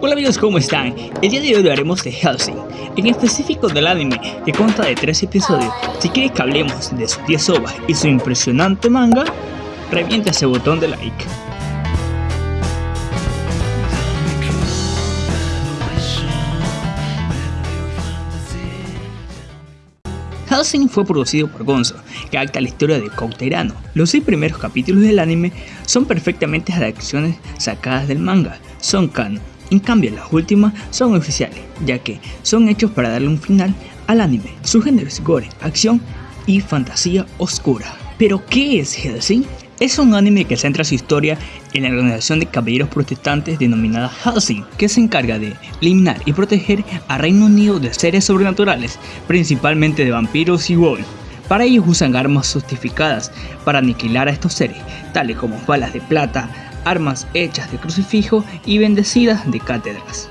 Hola amigos, ¿cómo están? El día de hoy hablaremos de Helsing, en específico del anime que consta de 3 episodios. Si quieres que hablemos de sus 10 ovas y su impresionante manga, revienta ese botón de like. Helsing fue producido por Gonzo, que acta la historia de Cauterano. Los seis primeros capítulos del anime son perfectamente adaptaciones sacadas del manga, son canon. En cambio, las últimas son oficiales, ya que son hechos para darle un final al anime. Su género es gore, acción y fantasía oscura. ¿Pero qué es Helsing? Es un anime que centra su historia en la organización de caballeros protestantes denominada Helsing, que se encarga de eliminar y proteger a Reino Unido de seres sobrenaturales, principalmente de vampiros y wolves. Para ellos usan armas justificadas para aniquilar a estos seres, tales como balas de plata, armas hechas de crucifijo y bendecidas de cátedras.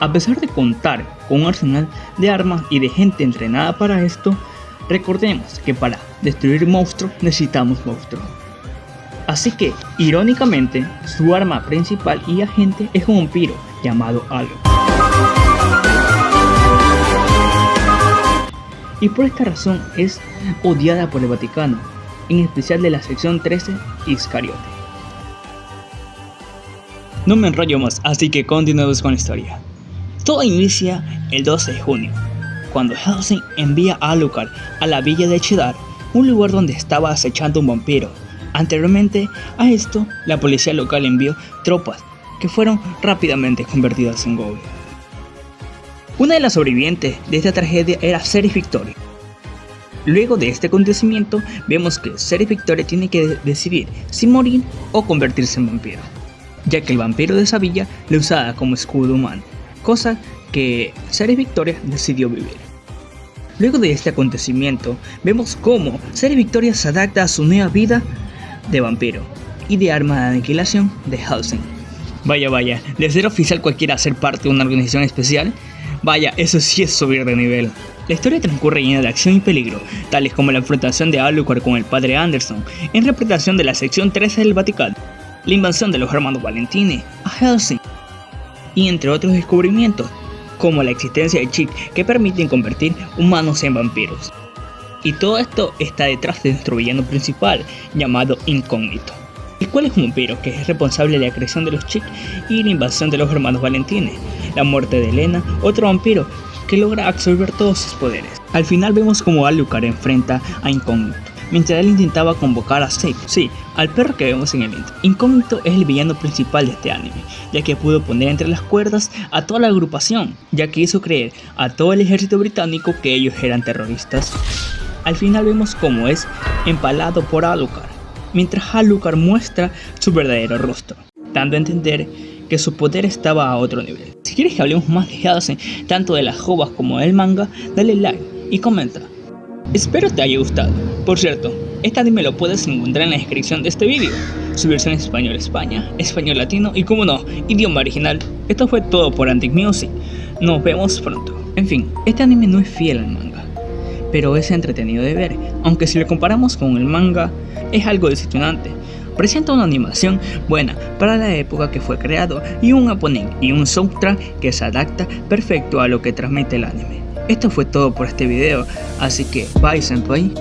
A pesar de contar con un arsenal de armas y de gente entrenada para esto, recordemos que para destruir monstruos necesitamos monstruos. Así que, irónicamente, su arma principal y agente es un vampiro llamado Halo. Y por esta razón es odiada por el Vaticano, en especial de la sección 13 Iscariote. No me enrollo más, así que continuemos con la historia. Todo inicia el 12 de junio, cuando Helsing envía a Alucard a la villa de Chidar, un lugar donde estaba acechando un vampiro Anteriormente a esto, la policía local envió tropas que fueron rápidamente convertidas en goblins. Una de las sobrevivientes de esta tragedia era Ceres Victoria. Luego de este acontecimiento, vemos que Ceres Victoria tiene que decidir si morir o convertirse en vampiro, ya que el vampiro de esa villa le usaba como escudo humano, cosa que Ceres Victoria decidió vivir. Luego de este acontecimiento, vemos cómo Ceres Victoria se adapta a su nueva vida de vampiro y de arma de aniquilación de Helsing. Vaya, vaya, de ser oficial cualquiera ser parte de una organización especial, vaya, eso sí es subir de nivel. La historia transcurre llena de acción y peligro, tales como la enfrentación de Alucard con el padre Anderson, en interpretación de la sección 13 del Vaticano, la invasión de los hermanos Valentini a Helsing, y entre otros descubrimientos, como la existencia de chips que permiten convertir humanos en vampiros. Y todo esto está detrás de nuestro villano principal, llamado Incógnito, el cual es un vampiro que es responsable de la creación de los chicos y la invasión de los hermanos Valentines, la muerte de Elena, otro vampiro que logra absorber todos sus poderes. Al final vemos como Alucard enfrenta a Incógnito, mientras él intentaba convocar a Safe, sí, al perro que vemos en el intro. Incógnito es el villano principal de este anime, ya que pudo poner entre las cuerdas a toda la agrupación, ya que hizo creer a todo el ejército británico que ellos eran terroristas al final vemos cómo es empalado por Alucard, mientras Alucard muestra su verdadero rostro, dando a entender que su poder estaba a otro nivel. Si quieres que hablemos más de Hellsing, tanto de las jovas como del manga, dale like y comenta. Espero te haya gustado. Por cierto, este anime lo puedes encontrar en la descripción de este vídeo. Su versión en español España, español latino y como no, idioma original. Esto fue todo por Antic Music. Nos vemos pronto. En fin, este anime no es fiel al manga pero es entretenido de ver, aunque si lo comparamos con el manga, es algo decepcionante. Presenta una animación buena para la época que fue creado y un opening y un soundtrack que se adapta perfecto a lo que transmite el anime. Esto fue todo por este video, así que bye senpai.